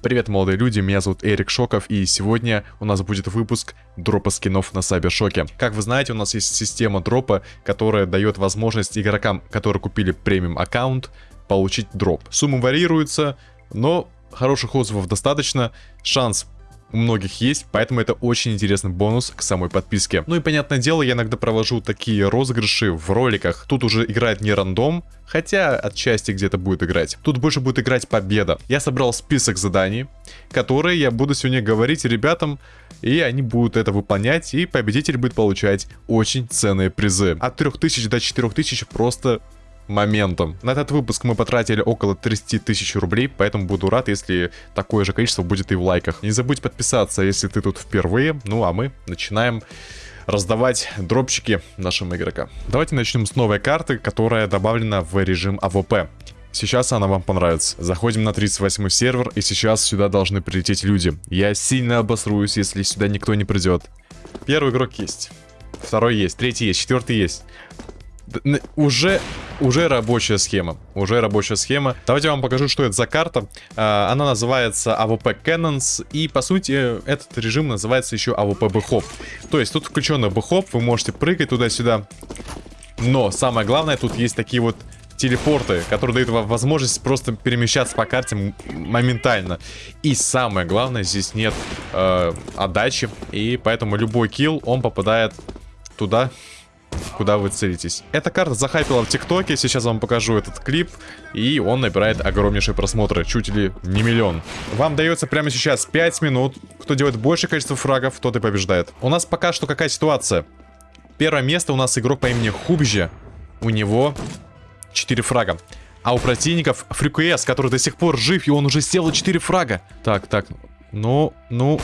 Привет, молодые люди, меня зовут Эрик Шоков, и сегодня у нас будет выпуск дропа скинов на Сайбершоке. Как вы знаете, у нас есть система дропа, которая дает возможность игрокам, которые купили премиум аккаунт, получить дроп. Суммы варьируются, но хороших отзывов достаточно, шанс у многих есть, поэтому это очень интересный бонус к самой подписке. Ну и понятное дело, я иногда провожу такие розыгрыши в роликах. Тут уже играет не рандом, хотя отчасти где-то будет играть. Тут больше будет играть победа. Я собрал список заданий, которые я буду сегодня говорить ребятам, и они будут это выполнять, и победитель будет получать очень ценные призы. От 3000 до 4000 просто моментом. На этот выпуск мы потратили около 30 тысяч рублей, поэтому буду рад, если такое же количество будет и в лайках. Не забудь подписаться, если ты тут впервые. Ну а мы начинаем раздавать дропчики нашим игрокам. Давайте начнем с новой карты, которая добавлена в режим AWP. Сейчас она вам понравится. Заходим на 38 сервер, и сейчас сюда должны прилететь люди. Я сильно обосруюсь, если сюда никто не придет. Первый игрок есть. Второй есть, третий есть, четвертый есть уже, уже рабочая схема. Уже рабочая схема. Давайте я вам покажу, что это за карта. А, она называется AWP Cannons. И, по сути, этот режим называется еще AWP Бэхоп. То есть, тут включен бэхоп. Вы можете прыгать туда-сюда. Но, самое главное, тут есть такие вот телепорты, которые дают вам возможность просто перемещаться по карте моментально. И самое главное, здесь нет э, отдачи. И поэтому любой килл, он попадает туда, куда вы целитесь. Эта карта захайпила в ТикТоке, сейчас вам покажу этот клип, и он набирает огромнейшие просмотры, чуть ли не миллион. Вам дается прямо сейчас 5 минут, кто делает большее количество фрагов, тот и побеждает. У нас пока что какая ситуация? Первое место у нас игрок по имени Хубжи, у него 4 фрага. А у противников Фрикуэс, который до сих пор жив, и он уже сделал 4 фрага. Так, так, ну, ну,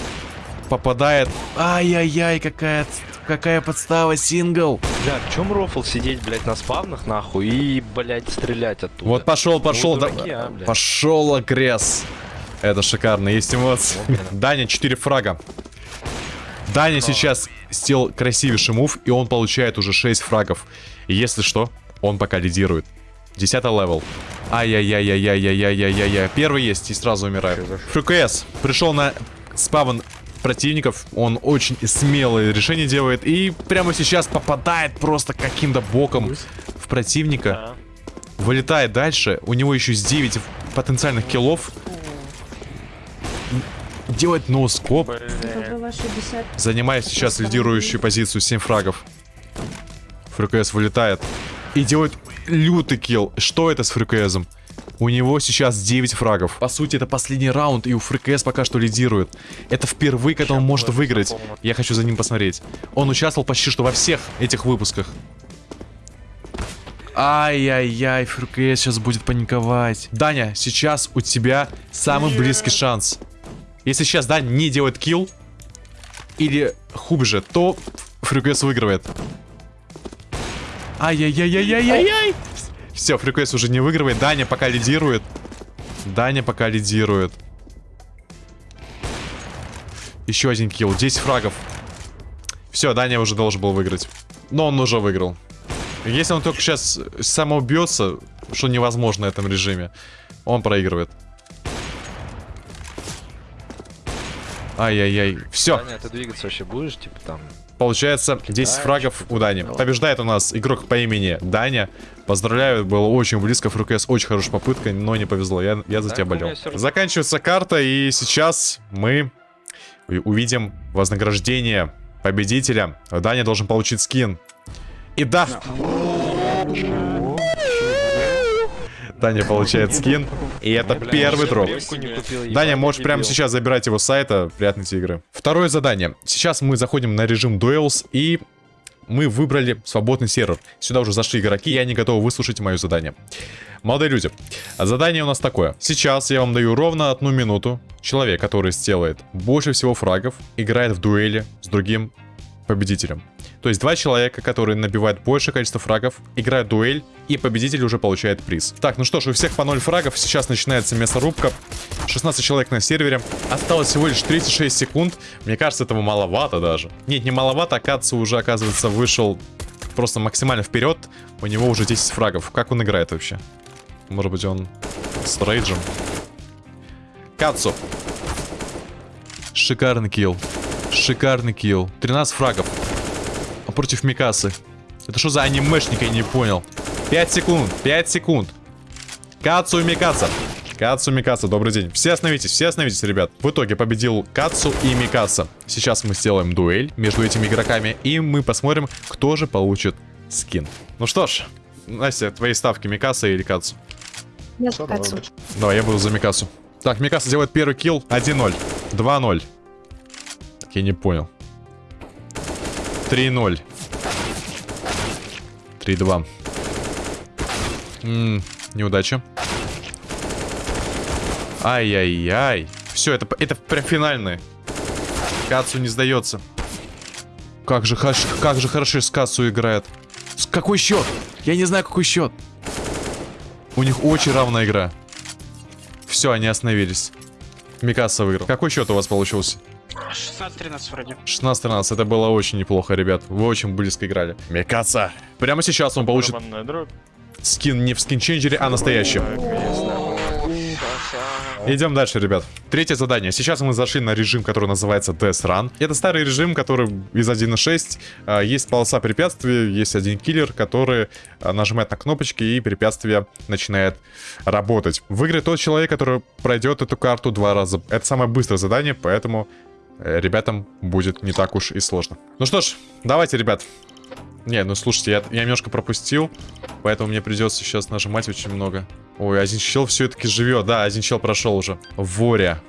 попадает. Ай-яй-яй, какая, какая подстава, сингл. Бля, в чем рофл сидеть, блядь, на спавнах, нахуй, и, блядь, стрелять оттуда? Вот пошел, пошел, ну, дураки, да, а, пошел агресс. Это шикарно, есть эмоции. Даня, 4 фрага. Даня сейчас сделал красивейший move, и он получает уже 6 фрагов. И если что, он пока лидирует. Десятый level. Ай-яй-яй-яй-яй-яй-яй-яй-яй. Первый есть и сразу умирает. ФКС пришел на spawn противников. Он очень смелое решение делает. И прямо сейчас попадает просто каким-то боком в противника. Вылетает дальше. У него еще с 9 потенциальных киллов. Делает ноускоп. Занимает сейчас лидирующую позицию 7 фрагов. ФРКС вылетает. И делает лютый килл. Что это с ФРКСом? У него сейчас 9 фрагов. По сути, это последний раунд, и у ФРКС пока что лидирует. Это впервые, когда он может выиграть. Я хочу за ним посмотреть. Он участвовал почти что во всех этих выпусках. Ай-яй-яй, ФРКС сейчас будет паниковать. Даня, сейчас у тебя самый близкий шанс. Если сейчас Даня не делает килл, или хуже, то ФРКС выигрывает. Ай-яй-яй-яй-яй-яй! Все, фриквест уже не выигрывает. Даня пока лидирует. Даня пока лидирует. Еще один килл. 10 фрагов. Все, Даня уже должен был выиграть. Но он уже выиграл. Если он только сейчас самоубьется, что невозможно в этом режиме, он проигрывает. Ай-яй-яй. Все. Даня, ты двигаться вообще будешь, типа там? Получается 10 фрагов у Дани. Побеждает у нас игрок по имени Даня. Поздравляю, было очень близко. ФРКС очень хорошая попытка, но не повезло. Я, я за тебя болел. Заканчивается карта, и сейчас мы увидим вознаграждение победителя. Даня должен получить скин. И да... Даня получает скин. И это первый дроп. Даня, можешь прямо сейчас забирать его с сайта. Приятной тебе игры. Второе задание. Сейчас мы заходим на режим Duels и мы выбрали свободный сервер. Сюда уже зашли игроки, и они готовы выслушать мое задание. Молодые люди, задание у нас такое. Сейчас я вам даю ровно одну минуту. Человек, который сделает больше всего фрагов, играет в дуэли с другим победителем. То есть два человека, которые набивают большее количество фрагов, играют дуэль, и победитель уже получает приз. Так, ну что ж, у всех по 0 фрагов, сейчас начинается мясорубка. 16 человек на сервере. Осталось всего лишь 36 секунд. Мне кажется, этого маловато даже. Нет, не маловато, а Кацу уже, оказывается, вышел просто максимально вперед. У него уже 10 фрагов. Как он играет вообще? Может быть, он с рейджем? Кацу. Шикарный килл. Шикарный килл. 13 фрагов. Против Микасы. Это что за анимешник, я не понял. 5 секунд, 5 секунд. Кацу и Микаса. Кацу Микаса, добрый день. Все остановитесь, все остановитесь, ребят. В итоге победил Кацу и Микаса. Сейчас мы сделаем дуэль между этими игроками, и мы посмотрим, кто же получит скин. Ну что ж, Настя, твои ставки Микаса или Кацу? Я с Кацу. Давай, я буду за Микасу. Так, Микаса делает первый килл. 1-0. 2-0. Так, я не понял. 3-0. 3-2. М, Неудача. Ай-яй-яй. Все, это, это прям финальный. Кацу не сдается. Как же, как же хорошо с Кацу играет. С- Какой счет? Я не знаю, какой счет. У них очень равная игра. Все, они остановились. Микаса выиграл. Какой счет у вас получился? 16-13 вроде. 16-13. Это было очень неплохо, ребят. Вы очень близко играли. Микаса. Прямо сейчас он получит скин не в скинченджере, а настоящий. Идем дальше, ребят. Третье задание. Сейчас мы зашли на режим, который называется Death Run. Это старый режим, который из 1.6. а, Есть полоса препятствий, есть один киллер, который а, нажимает на кнопочки, и препятствие начинает работать. Выиграет тот человек, который пройдет эту карту два раза. Это самое быстрое задание, поэтому ребятам будет не так уж и сложно. Ну что ж, давайте, ребят. Не, ну слушайте, я, я немножко пропустил, поэтому мне придется сейчас нажимать очень много. Ой, один чел все-таки живет. Да, один чел прошел уже. Воря.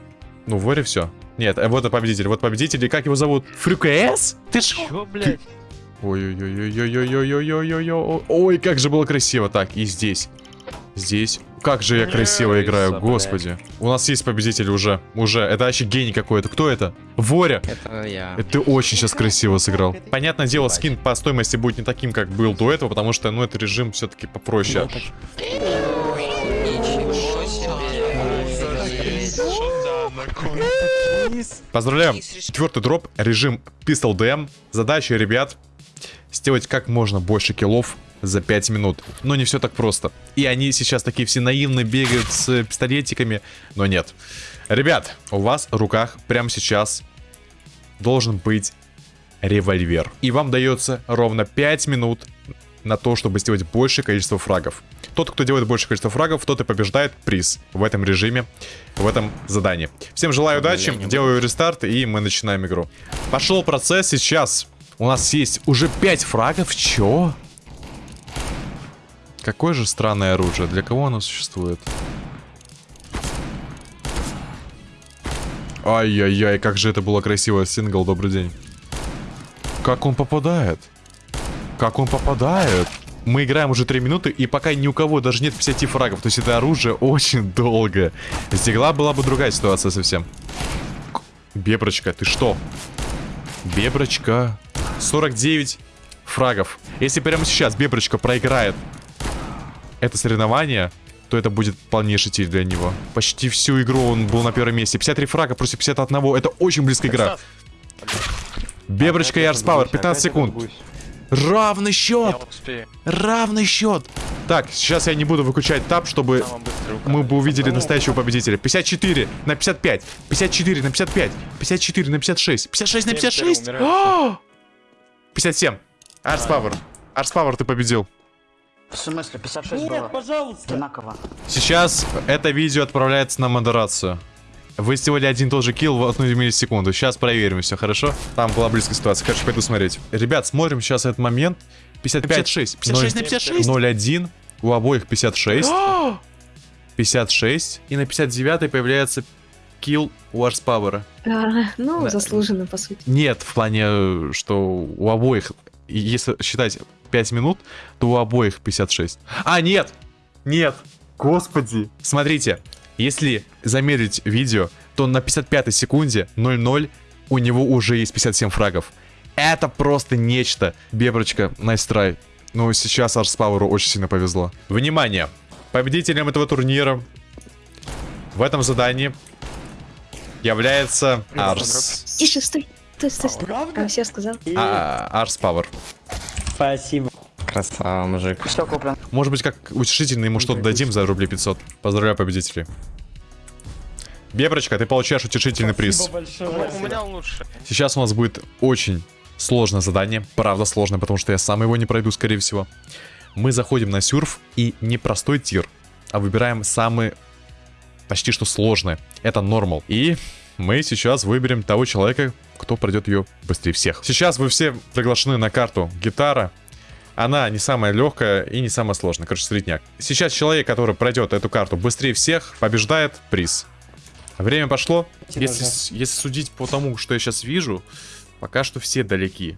Ну, Воря все. Нет, э, вот и победитель. Вот победитель. И как его зовут? Фрюкс? Ты ж... Чё, блядь? Ой-ой-ой-ой-ой-ой-ой-ой-ой. Ой, как же было красиво. Так, и здесь. Здесь. Как же я красиво играю, господи. У нас есть победитель уже. Уже. Это вообще гений какой-то. Кто это? Воря. Это я. Это ты очень сейчас красиво сыграл. Понятное дело, скин по стоимости будет не таким, как был до этого, потому что, ну, это режим все-таки попроще. Поздравляем. Четвертый дроп, режим Pistol DM. Задача, ребят, сделать как можно больше киллов за 5 минут. Но не все так просто. И они сейчас такие все наивно бегают с пистолетиками, но нет. Ребят, у вас в руках прямо сейчас должен быть револьвер. И вам дается ровно 5 минут на то, чтобы сделать большее количество фрагов. Тот, кто делает большее количество фрагов, тот и побеждает приз в этом режиме, в этом задании. Всем желаю удачи, делаю рестарт, и мы начинаем игру. Пошел процесс сейчас. У нас есть уже 5 фрагов. Чё? Какое же странное оружие. Для кого оно существует? Ай-яй-яй, как же это было красиво. Сингл, добрый день. Как он попадает? Как он попадает? Мы играем уже 3 минуты, и пока ни у кого даже нет 50 фрагов. То есть это оружие очень долго. С была бы другая ситуация совсем. Беброчка, ты что? Беброчка. 49 фрагов. Если прямо сейчас Беброчка проиграет это соревнование, то это будет полнейший тиль для него. Почти всю игру он был на первом месте. 53 фрага против 51. Это очень близкая игра. Беброчка и Арспауэр, 15 секунд. Равный счет! Равный счет! Так, сейчас я не буду выключать тап, чтобы мы бы увидели настоящего победителя. 54 на 55, 54 на 55, 54 на 56, 56 на Семь 56! первый умирает. А! 57. Арс Пауэр. Арс Пауэр, ты победил. В смысле, 56 было? пожалуйста. Одинаково. Сейчас это видео отправляется на модерацию. Вы сделали один и тот же килл в одну миллисекунду. Сейчас проверим все, хорошо? Там была близкая ситуация. Короче, пойду смотреть. Ребят, смотрим сейчас этот момент. 55. 56. 56 на 56. 0-1. У обоих 56. 56. И на 59 появляется килл у Арспауэра. А, ну, Да. заслуженно, по сути. Нет, в плане, э, что у обоих, если считать 5 минут, то у обоих 56. А, нет! Нет! Господи! Смотрите, если замерить видео, то на 55 секунде 0-0 у него уже есть 57 фрагов. Это просто нечто. Беброчка, nice try. Но сейчас Арс Пауэру очень сильно повезло. Внимание! Победителем этого турнира в этом задании является Арс. Тише, стой. Стой, стой, стой. А, все сказал. А, Арс Пауэр. Спасибо. Красава, мужик. Все куплен. Может быть, как утешительно ему что-то дадим за рублей 500. Поздравляю победителей. Беброчка, ты получаешь утешительный приз. У меня лучше. Сейчас у нас будет очень сложное задание. Правда сложное, потому что я сам его не пройду, скорее всего. Мы заходим на сюрф и не простой тир, а выбираем самый почти что сложное. Это нормал. И мы сейчас выберем того человека, кто пройдет ее быстрее всех. Сейчас вы все приглашены на карту гитара. Она не самая легкая и не самая сложная. Короче, средняк. Сейчас человек, который пройдет эту карту быстрее всех, побеждает приз. Время пошло. Если, если судить по тому, что я сейчас вижу, пока что все далеки.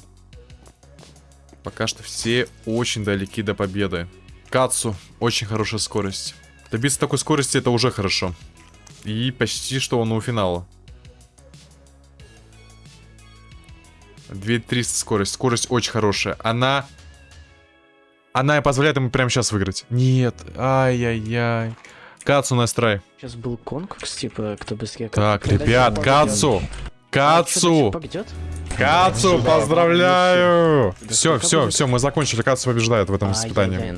Пока что все очень далеки до победы. Кацу, очень хорошая скорость. Добиться такой скорости это уже хорошо. И почти что он у финала. 2300 скорость. Скорость очень хорошая. Она... Она позволяет ему прямо сейчас выиграть. Нет. Ай-яй-яй. Кацу настрой. Сейчас был конкурс, типа, кто быстрее... Так, ребят, Кацу! Кацу! Пойдет? Кацу, поздравляю! Все, все, все, мы закончили. Кацу побеждает в этом испытании.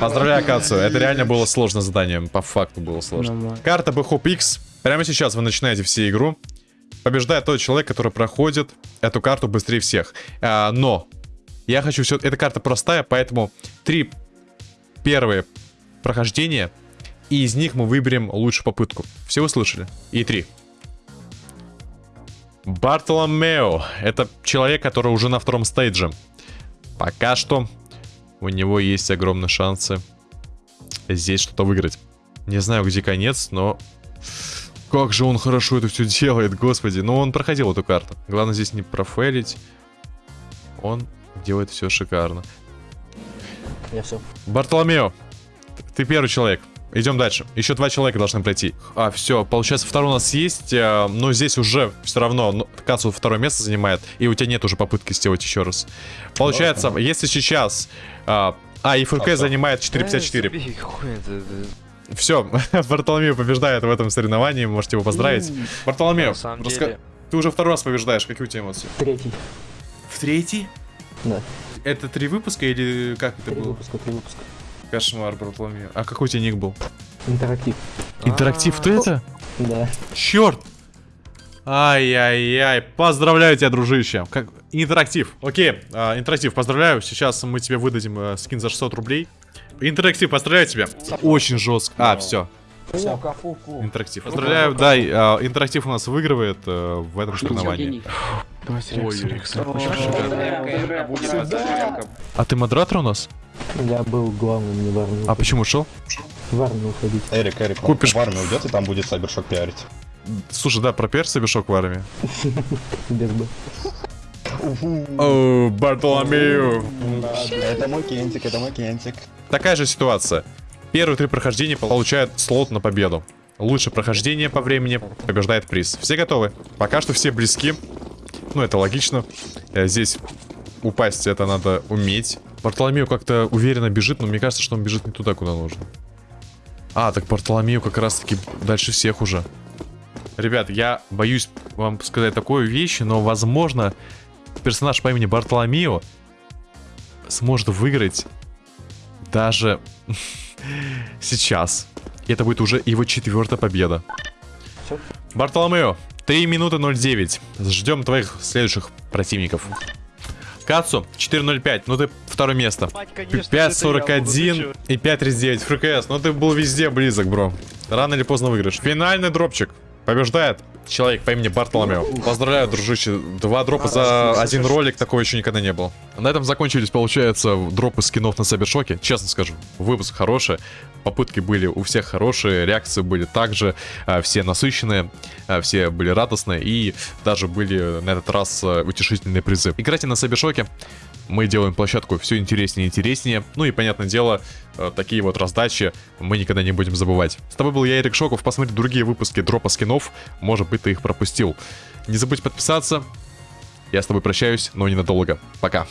Поздравляю, Кацу. Это реально было сложное задание. По факту было сложно. Карта Бхоп X. Прямо сейчас вы начинаете все игру. Побеждает тот человек, который проходит эту карту быстрее всех. А, но я хочу все... Эта карта простая, поэтому три первые прохождения, и из них мы выберем лучшую попытку. Все вы слышали? И три. Бартоломео. Это человек, который уже на втором стейдже. Пока что у него есть огромные шансы здесь что-то выиграть. Не знаю, где конец, но... Как же он хорошо это все делает, господи. Но он проходил эту карту. Главное здесь не профейлить. Он делает все шикарно. Я все. Бартоломео, ты первый человек. Идем дальше. Еще два человека должны пройти. А, все, получается, второй у нас есть, э, но здесь уже все равно ну, Кацу второе место занимает, и у тебя нет уже попытки сделать еще раз. Получается, если сейчас... э, а, и ФК занимает 4.54. Все, Бартоломео побеждает в этом соревновании, можете его поздравить. Бартоломео, деле- ты уже второй раз побеждаешь, какие у тебя эмоции? Третий. В третий? Да. Это три выпуска или как это Три было? выпуска, три выпуска. Кошмар, Бартоломео. А какой у тебя ник был? Интерактив. Интерактив, ты это? Да. Черт! Ай-яй-яй, поздравляю тебя, дружище. Как... Интерактив. Окей, а, интерактив, поздравляю. Сейчас мы тебе выдадим а, скин за 600 рублей. Интерактив, поздравляю тебя. Очень жестко. А, все. Интерактив. Поздравляю, да, а, интерактив у нас выигрывает а, в этом соревновании. А ты модератор у нас? Я был главным, не в армию. А почему ушел? В армию уходить. Эрик, Эрик, Купишь- в армию уйдет, и там будет Сайбершок пиарить. Слушай, да, про перса бешок в армии. Без Б. О, Бартоломею. Это мой кентик, это мой кентик. Такая же ситуация. Первые три прохождения получают слот на победу. Лучшее прохождение по времени побеждает приз. Все готовы? Пока что все близки. Ну, это логично. Э, Здесь упасть это надо уметь. Бартоломею как-то уверенно бежит, но мне кажется, что он бежит не туда, куда нужно. А, так Бартоломею как раз-таки дальше всех уже. Ребят, я боюсь вам сказать такую вещь, но, возможно, персонаж по имени Бартоломео сможет выиграть даже сейчас. И это будет уже его четвертая победа. Всё. Бартоломео, 3 минуты 09. Ждем твоих следующих противников. Кацу, 4.05, ну ты второе место. 5.41 и 5.39 ФРКС, ну ты был везде близок, бро. Рано или поздно выиграешь. Финальный дропчик. Побеждает человек по имени Бартоломео. Поздравляю, дружище. Два дропа за один ролик, такого еще никогда не было. На этом закончились, получается, дропы скинов на Сайбершоке. Честно скажу, выпуск хороший. Попытки были у всех хорошие, реакции были также, а, все насыщенные, а, все были радостные и даже были на этот раз а, утешительные призы. Играйте на Сайбершоке, мы делаем площадку все интереснее и интереснее. Ну и, понятное дело, э, такие вот раздачи мы никогда не будем забывать. С тобой был я, Эрик Шоков. Посмотри другие выпуски дропа скинов. Может быть, ты их пропустил. Не забудь подписаться. Я с тобой прощаюсь, но ненадолго. Пока.